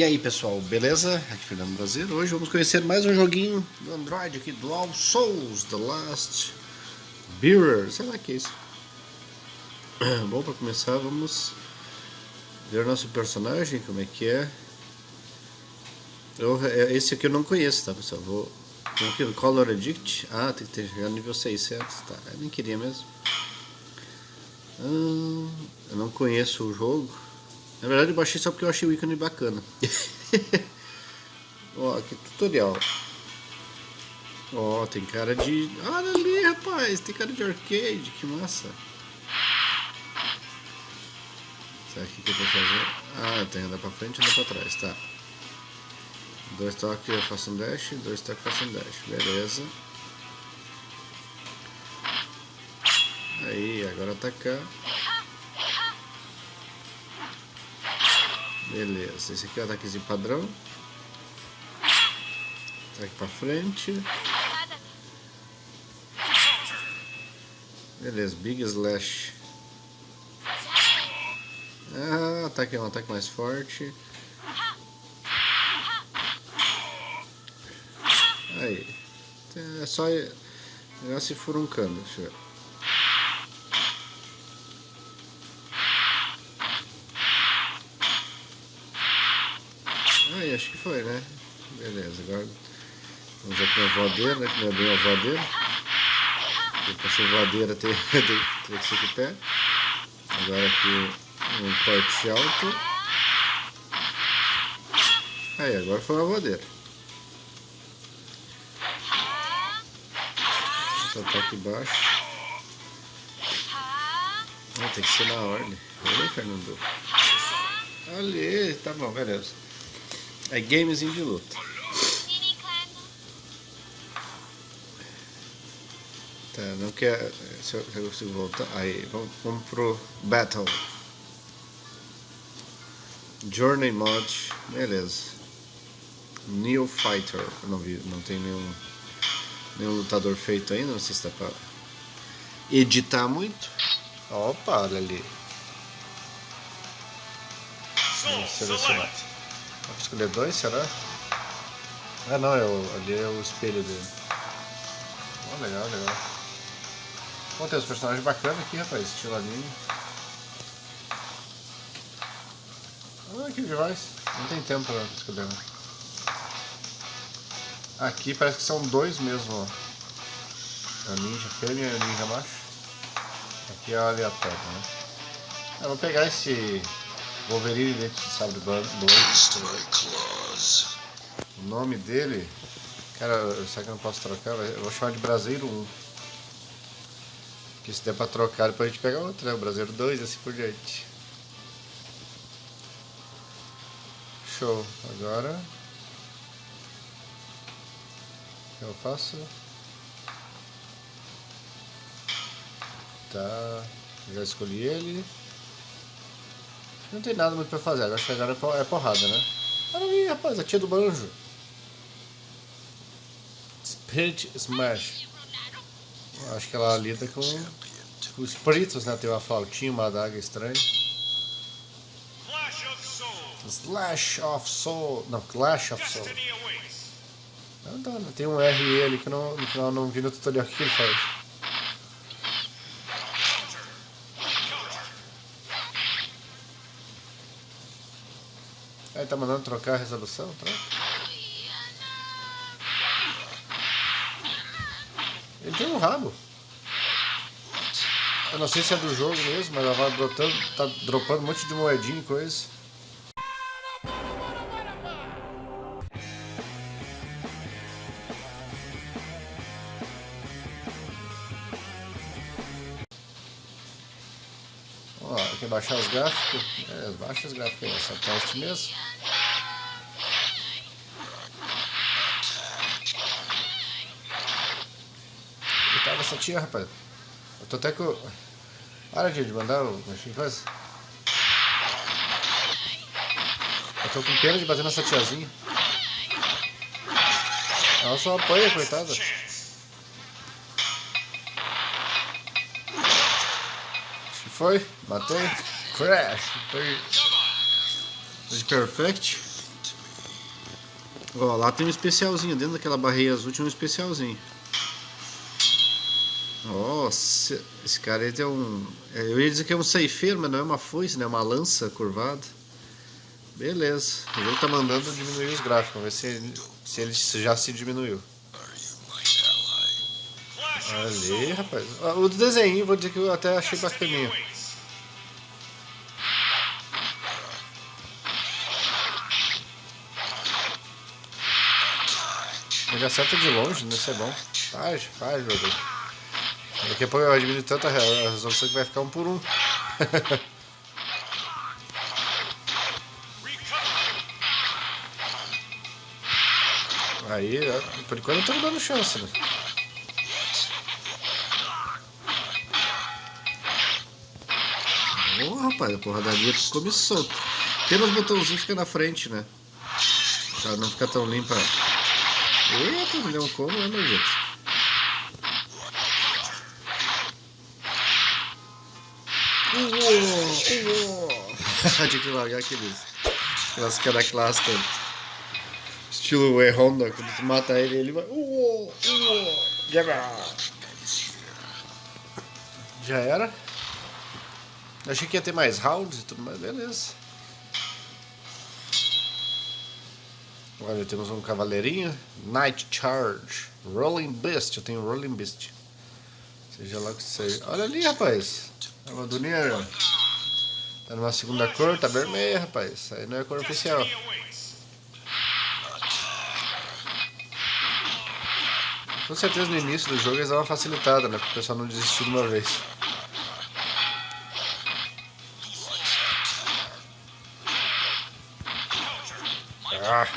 E aí pessoal, beleza? Aqui é Fernando Brasileiro. Hoje vamos conhecer mais um joguinho do Android aqui, Dual Souls, The Last Bearer, sei lá que é isso. Bom, para começar vamos ver nosso personagem, como é que é. Eu, é, esse aqui eu não conheço, tá pessoal? Vou... Como que Color Addict? Ah, tem que ter chegado nível 600, tá? Eu nem queria mesmo. Hum, eu não conheço o jogo. Na verdade eu baixei só porque eu achei o ícone bacana. Ó, aqui tutorial. Ó, tem cara de... Olha ali, rapaz, tem cara de arcade, que massa. Será que que eu vou fazer? Ah, tem andar pra frente e andar pra trás, tá. Dois toques eu faço um dash, dois toques eu faço um dash, beleza. Aí, agora atacar. Beleza, esse aqui é o ataquezinho padrão. Ataque pra frente. Beleza, Big Slash. Ah, ataque é um ataque mais forte. Aí. É só negócio se furuncando, deixa eu ver. Aí, acho que foi, né? Beleza, agora vamos aqui uma voadeira, né? Que não é bem uma voadeira. Pra ser voadeira tem, tem, tem que ser com o pé. Agora aqui um corte alto. Aí, agora foi uma voadeira. Só tá aqui embaixo. Ah, tem que ser na ordem. Olha, Fernando. Ali, tá bom, beleza. É gamezinho de luta. Tá, não quer. Se eu, se eu consigo voltar. Aí, vamos, vamos pro Battle. Journey Mod, beleza. Neo Fighter, não vi, não tem nenhum, nenhum lutador feito ainda, não sei se dá pra editar muito. Opa, olha ali. Vamos selecionar. Vou escolher dois, será? Ah não, é o, ali é o espelho dele. Oh, legal, legal. Bom, tem os personagens bacanas aqui, rapaz, estilo anime. Ah, que demais. Não tem tempo pra escolher, né? Aqui parece que são dois mesmo, ó. A ninja fêmea e a ninja macho. Aqui é aleatório, né? Eu vou pegar esse Wolverine dentro de sabre do O nome dele, cara, será que eu não posso trocar? Eu vou chamar de Braseiro 1. Porque se der pra trocar, depois a gente pega outro, né? O Braseiro 2 e assim por diante. Show. Agora... O que eu faço? Tá... Já escolhi ele. Não tem nada muito pra fazer, agora chegar é porrada, né? Olha ali, rapaz, a tia do banjo. Spirit Smash. Acho que ela lida com, com os espíritos, né? Tem uma flautinha, uma adaga estranha. Slash of Soul. Não, Clash of Soul. Não, tá, tem um R ali que não, no final não vi no tutorial o que ele faz. Tá mandando trocar a resolução? Troca. Ele tem um rabo. Eu não sei se é do jogo mesmo, mas ela vai brotando, tá dropando um monte de moedinha e coisa. Ó, aqui baixar os gráficos. É, baixa os gráficos aí, só teste mesmo. Coitada essa tia, rapaz. Eu tô até com. Para de mandar o coisa. Eu tô com pena de bater nessa tiazinha. Ela só apanha, coitada. Foi, matei. Crash. Foi de perfect. Ó, lá tem um especialzinho, dentro daquela barreira azul tinha um especialzinho. Nossa, esse cara aí tem um... É, eu ia dizer que é um ceifeiro, mas não é uma foice, né? É uma lança curvada. Beleza. O jogo tá mandando diminuir os gráficos. Vamos ver se ele, se ele já se diminuiu. Ali, rapaz. O desenho, vou dizer que eu até achei bacaninho. Ele acerta de longe, né? Isso é bom. Faz, faz, meu Deus. Daqui a pouco eu diminuir tanta resolução que vai ficar um por um. Aí, por enquanto eu tô dando chance, né? Ô, oh, rapaz, a porradaria ficou solto. Tem uns botãozinhos fica na frente, né? Pra não ficar tão limpa. Eita, me deu um como, né, meu gente? Tinha que largar aqueles, aquelas queda clássica. Estilo E Honda, quando tu mata ele, ele vai. Já era. Achei que ia ter mais rounds e tudo, mas beleza. Olha, temos um cavaleirinho. Night Charge. Rolling Beast. Eu tenho Rolling Beast. Seja lá o que seja. Olha ali, rapaz. A armadurinha tá numa segunda cor, tá vermelha, rapaz. Isso aí não é cor oficial. Com certeza no início do jogo eles dão uma facilitada, né? Para o pessoal não desistir de uma vez. Ah!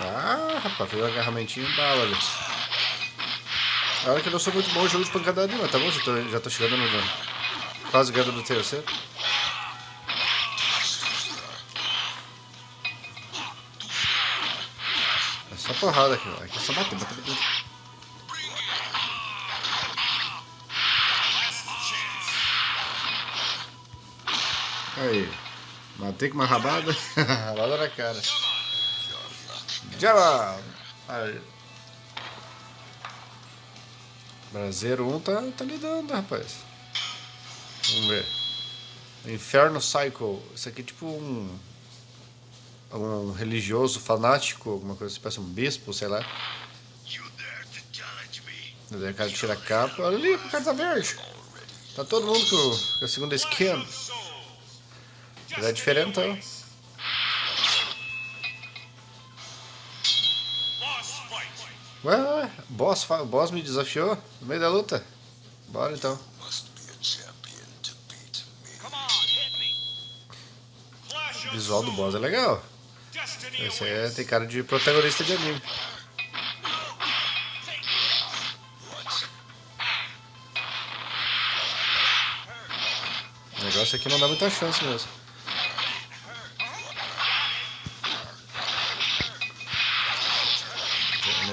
Ah, rapaz, fez um agarramentinho bala ali. Olha que eu não sou muito bom em jogo de pancadaria, tá bom, já tô, já tô chegando no. Quase ganhando do terceiro. É só porrada aqui, aqui é só bater, bater, bater. Aí, matei com uma rabada, rabada na cara. Java! Aí. Brasileiro 1 tá, tá lidando, rapaz. Vamos ver. Inferno Cycle. Isso aqui é tipo um. Um religioso fanático, alguma coisa assim, parece um bispo, sei lá. Daí o cara tira a capa. Olha ali, o cara tá verde. Tá todo mundo com, a segunda skin. É diferentão. Ué, ué, boss, boss me desafiou no meio da luta. Bora então. O visual do boss é legal. Esse é, tem cara de protagonista de anime. O negócio aqui não dá muita chance mesmo.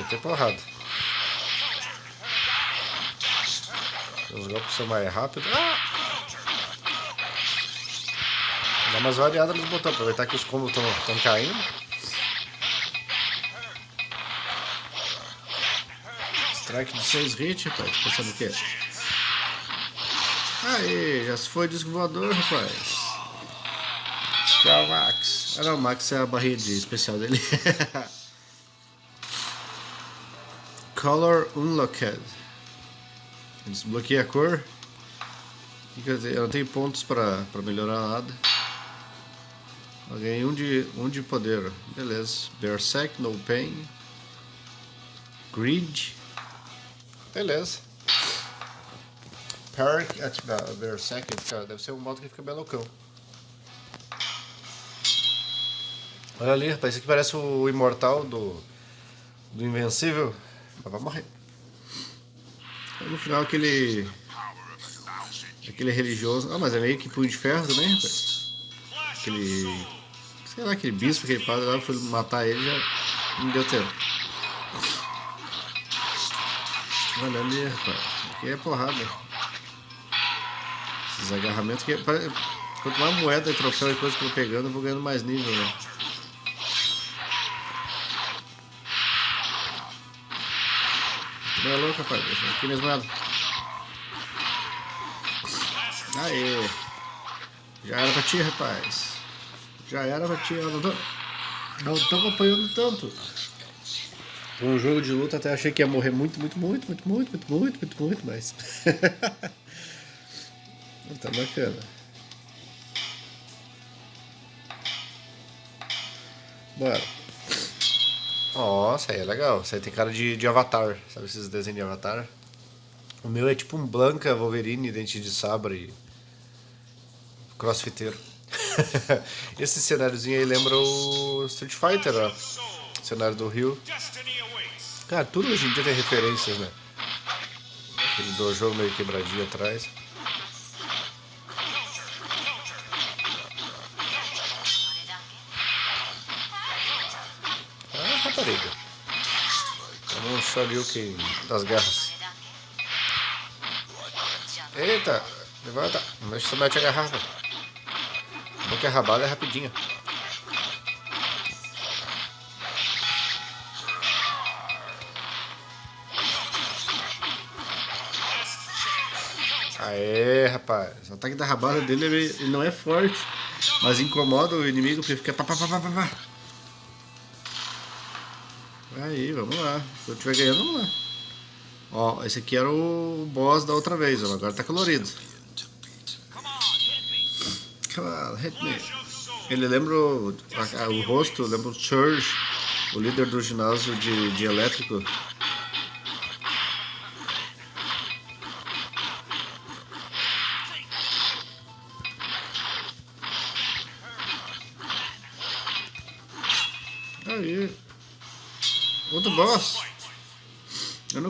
Meter porrada. Os golpes são mais rápidos. Ah! Dá umas variadas nos botões, aproveitar que os combos estão caindo. Strike de 6 hits, rapaz. Pensando o quê? Aí, já se foi disco voador, rapaz. Tchau, Max. Ah não, o Max é a barriga de especial dele. Color Unlocked. Desbloqueei a cor. Eu não tenho pontos para melhorar nada. Eu ganhei um de, um de poder. Beleza. Berserk, No Pain. Grid. Beleza. Perk at Berserk. Deve ser um modo que fica bem loucão. Olha ali, rapaz. Isso aqui parece o imortal do, do Invencível. Vai morrer. No final aquele. Aquele religioso. Ah, mas é meio que punho de ferro também, rapaz. Aquele. Sei lá, aquele bispo, aquele padre lá, foi matar ele já não deu tempo. Olha ali, rapaz. Aqui é porrada. Esses agarramentos que. Quanto mais moeda e troféu e coisa que eu vou pegando, eu vou ganhando mais nível, né? Não é louco, rapaz. Aqui mesmo nada. Aê. Já era pra ti, rapaz. Já era pra ti. Eu não tô, não tô acompanhando tanto. Um jogo de luta até achei que ia morrer muito, muito, muito, muito, muito, muito, muito, muito, muito, mas. tá bacana. Bora. Nossa, aí é legal. Isso aí tem cara de, de avatar. Sabe esses desenhos de avatar? O meu é tipo um Blanca Wolverine, dente de sabre e crossfiteiro. Esse cenáriozinho aí lembra o Street Fighter, ó. O cenário do Rio. Cara, tudo hoje em dia tem referências, né? Aquele dojo meio quebradinho atrás. Shoryuken das guerras. Eita, levanta. Não você mete a garrafa. Bom que a rabada é rapidinha. Aê, rapaz. O ataque da rabada dele ele não é forte, mas incomoda o inimigo porque fica pá, pá, pá, pá, pá. Aí, vamos lá. Se eu estiver ganhando, vamos lá. Ó, esse aqui era o boss da outra vez, ó. agora tá colorido. Come hit me. Ele lembra o, a, o rosto, lembra o Church, o líder do ginásio de, de elétrico.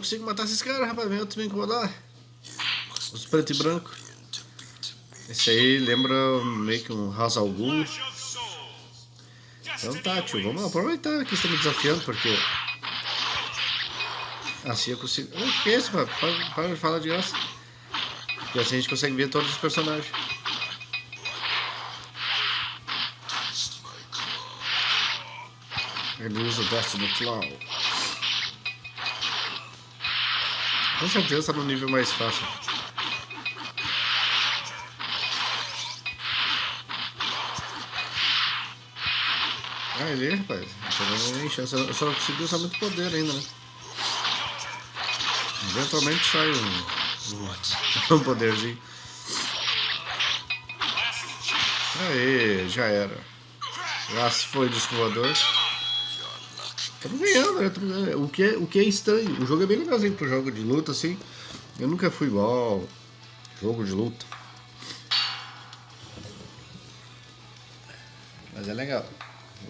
Consigo matar esses caras, rapaz. Vem outros me incomodar. Os preto e branco. Esse aí lembra meio que um House al Ghul. Então tá, tio. Vamos aproveitar que estão me desafiando, porque... Assim eu consigo... O que é isso, rapaz? Para, para de falar de graça. Porque assim a gente consegue ver todos os personagens. Ele usa o Destiny Claw. Com certeza está no nível mais fácil. Ah, ele, rapaz. Eu só consegui usar muito poder ainda, né? Eventualmente sai um, um, poderzinho. Aê, já era. Já se foi disco voador. Estamos ganhando, né? ganhando. O, que é, o que é estranho. O jogo é bem legalzinho pro jogo de luta, assim. Eu nunca fui igual jogo de luta. Mas é legal.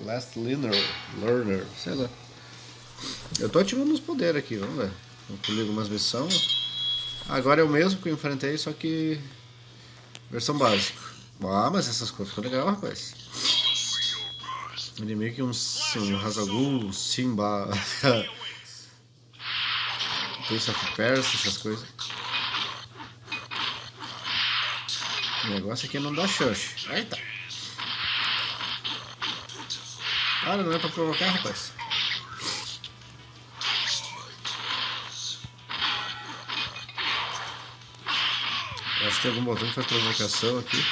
Last Learner, Learner, sei lá. Eu tô ativando os poderes aqui, vamos ver. Vamos colher algumas missões. Agora é o mesmo que eu enfrentei, só que versão básica. Ah, mas essas coisas ficam legal, rapaz. Ele é meio que um, um Hazagul, Simba, Prince of Persia, essas coisas. O negócio aqui é não dá chance. Eita! Cara, não é pra provocar, rapaz. Acho que tem algum botão que faz provocação aqui.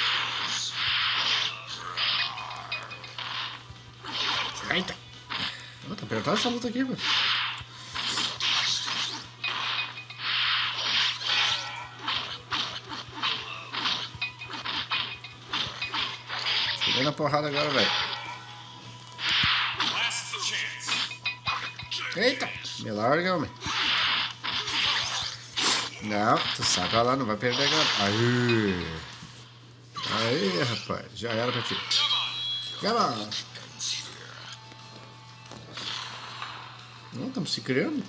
Oh, tá essa luta aqui, mano. Cheguei na porrada agora, velho. Eita! Me larga, homem. Não, tu sabe lá, não vai perder agora. Aí! Aí, rapaz. Já era pra ti. Come on! Estamos se criando.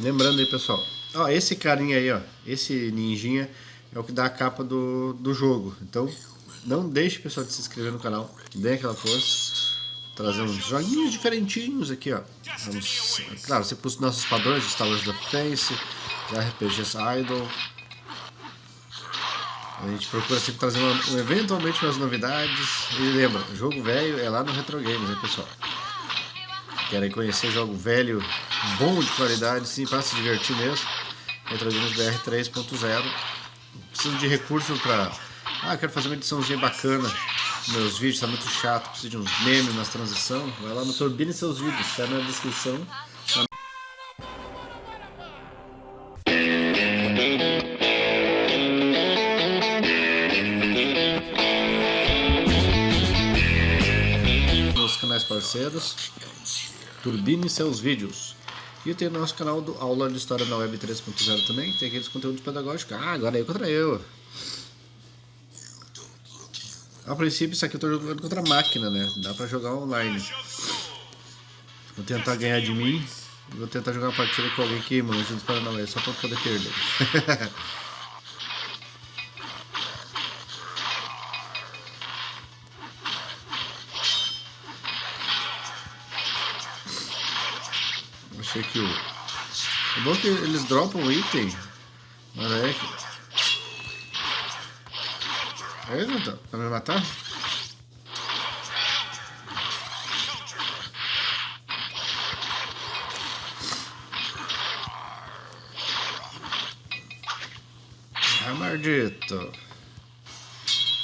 Lembrando aí, pessoal. Ó, esse carinha aí, ó. Esse ninjinha é o que dá a capa do, do jogo. Então, não deixe, pessoal, de se inscrever no canal. Dê aquela força. Trazer uns joguinhos diferentinhos aqui, ó. Vamos, claro, você pôs nossos padrões, Star Wars The Face, RPGs Idol. A gente procura sempre trazer uma, eventualmente umas novidades. E lembra, jogo velho é lá no Retro Games, né, pessoal? Querem conhecer jogo velho, bom de qualidade, sim, para se divertir mesmo. Retro Games BR 3.0. Preciso de recurso para. Ah, quero fazer uma ediçãozinha bacana. Meus vídeos tá muito chato, preciso de uns memes nas transição. Vai lá no Turbine seus vídeos, tá na descrição. canais parceiros, turbine seus vídeos. E tem o nosso canal do Aula de História na Web 3.0 também, tem aqueles conteúdos pedagógicos. Ah, agora é contra eu. A princípio isso aqui eu tô jogando contra a máquina, né? Dá pra jogar online. Vou tentar ganhar de mim. Vou tentar jogar uma partida com alguém que manja dos Paranauê, só pra poder perder. É bom que eles dropam o item. Mas é que. Isso, então? Pra me matar? Ah, maldito.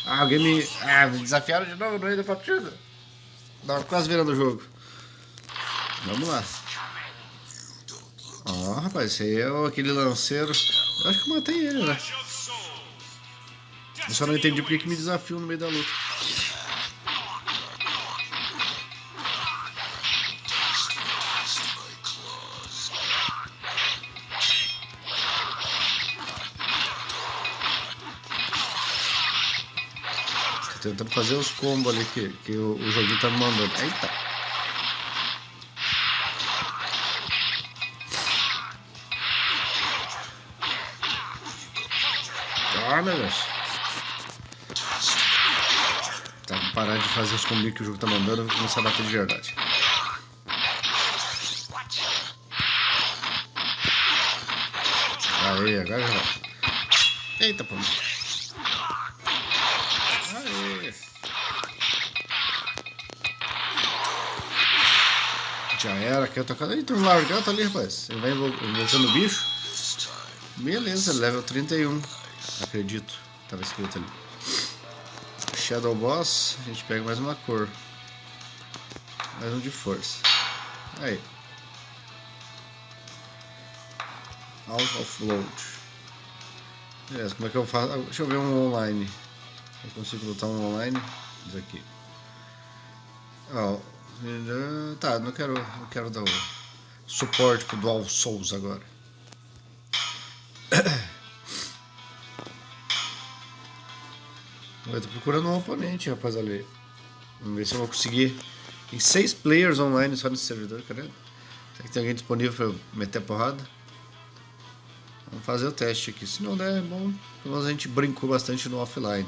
Ah, alguém me. Ah, me desafiaram de novo no meio da partida. Tava quase virando o jogo. Vamos lá. Ó, oh, rapaz, esse aí é aquele lanceiro. Eu acho que eu matei ele, né? Eu só não entendi porque que me desafiou no meio da luta. Tô tentando fazer os combos ali que, que o, o joguinho tá me mandando. Eita! Meu Deus. Tá, vou parar de fazer os combos que o jogo tá mandando e começar a bater de verdade. Aí, agora já vai. Eita, pô. Aê. Já era, quer tocar. Eita, um largato ali, rapaz. Ele vai invocando o bicho. Beleza, level 31. Acredito. Tava escrito ali. Shadow Boss, a gente pega mais uma cor. Mais um de força. Aí. Out of load. Beleza, como é que eu faço? Deixa eu ver um online. Eu consigo botar um online? Isso aqui. Oh, tá, não quero, não quero dar o suporte pro Dual Souls agora. Eu tô procurando um oponente, rapaz, ali. Vamos ver se eu vou conseguir. Tem seis players online só nesse servidor, cadê? Será que tem alguém disponível pra eu meter a porrada? Vamos fazer o teste aqui. Se não der, é bom. Pelo menos a gente brincou bastante no offline.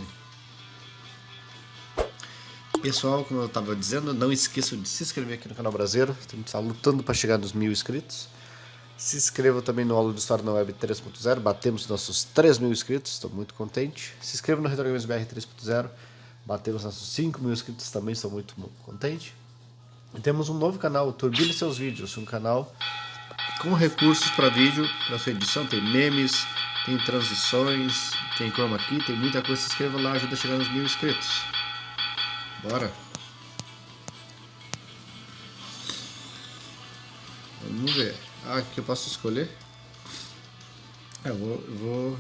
Pessoal, como eu estava dizendo, não esqueçam de se inscrever aqui no canal Brasileiro. Está lutando para chegar nos mil inscritos. Se inscreva também no Aula de História na Web 3.0. Batemos nossos 3 mil inscritos, estou muito contente. Se inscreva no Retro Games BR 3.0. Batemos nossos 5 mil inscritos, também estou muito contente. E temos um novo canal, Turbine Seus Vídeos, um canal com recursos para vídeo, para sua edição. Tem memes, tem transições, tem chroma key, tem muita coisa. Se inscreva lá, ajuda a chegar nos mil inscritos. Bora! Vamos ver. Ah, aqui eu posso escolher? É, eu vou, eu vou...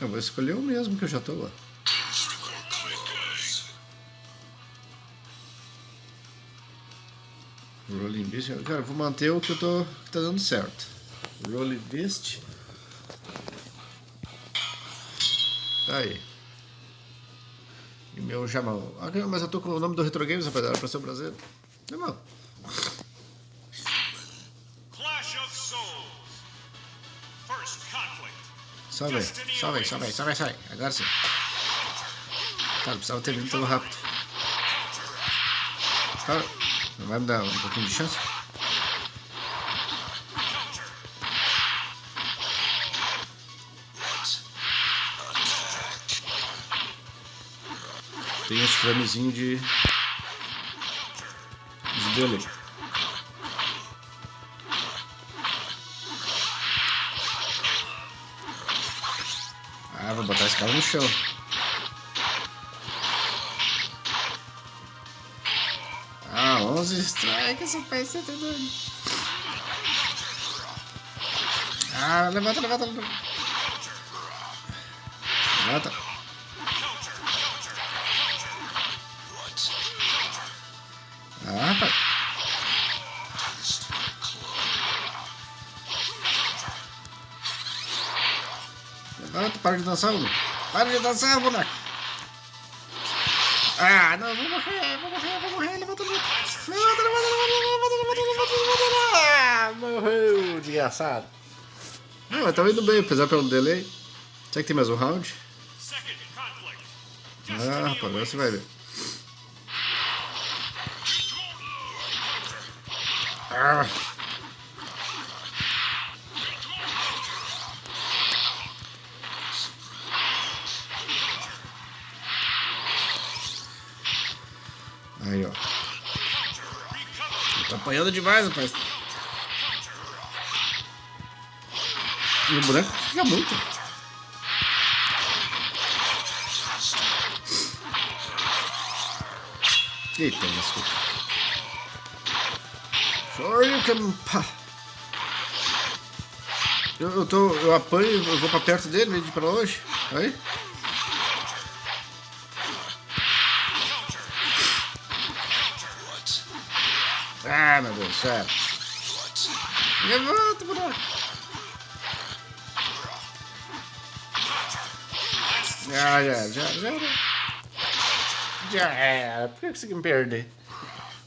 Eu vou escolher o mesmo que eu já tô lá. Rolling Beast. Cara, vou manter o que eu tô que tá dando certo. Rolling Beast. Aí. E meu Jamal. Ah, mas eu tô com o nome do Retro Games, rapaziada, pra ser o meu irmão. Sobe, sobe, sobe, sobe, sobe. Agora sim. Cara, precisava ter vindo tão rápido. Cara, não vai me dar um pouquinho de chance? Tem uns framezinhos de ah, vou botar esse cara no chão. Ah, 11 strikes, você tá doido. Ah, levanta, levanta, levanta. Levanta. Para de dançar, boneco. Para de dançar, boneco. Ah, não, vou morrer, vou morrer, vou morrer. Levanta, levanta. Levanta, levanta, levanta, levanta, levanta. Ah, morreu, desgraçado. Não, mas tava indo bem, apesar pelo delay. Será que tem mais um round? Ah, rapaz, agora você vai ver. Ah. Apanhando demais, rapaz. E o boneco fica muito. Eita, desculpa. Shoryuken, pá. Eu, eu, tô, eu apanho, eu vou pra perto dele, de pra longe. Aí. Ah, meu Deus, sério. Levanta, boneco. Já, já, já, já. Já era. Por que eu consegui me perder?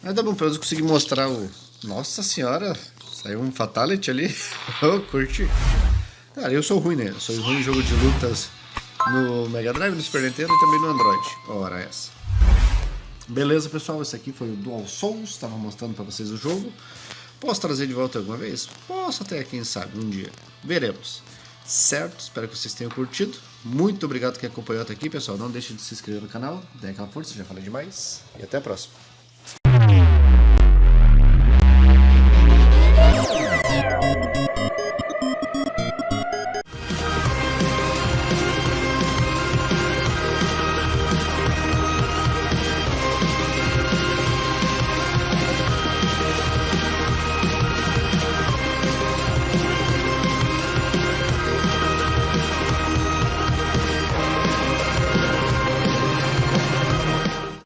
Mas tá bom, pelo menos eu consegui mostrar o. Nossa senhora! Saiu um Fatality ali. oh, curti. Cara, eu sou ruim, né? Eu sou ruim em jogo de lutas no Mega Drive, no Super Nintendo e também no Android. Ora, essa. Beleza, pessoal? Esse aqui foi o Dual Souls. Estava mostrando para vocês o jogo. Posso trazer de volta alguma vez? Posso até, quem sabe, um dia. Veremos. Certo? Espero que vocês tenham curtido. Muito obrigado que acompanhou até aqui, pessoal. Não deixe de se inscrever no canal, dê aquela força, já falei demais. E até a próxima.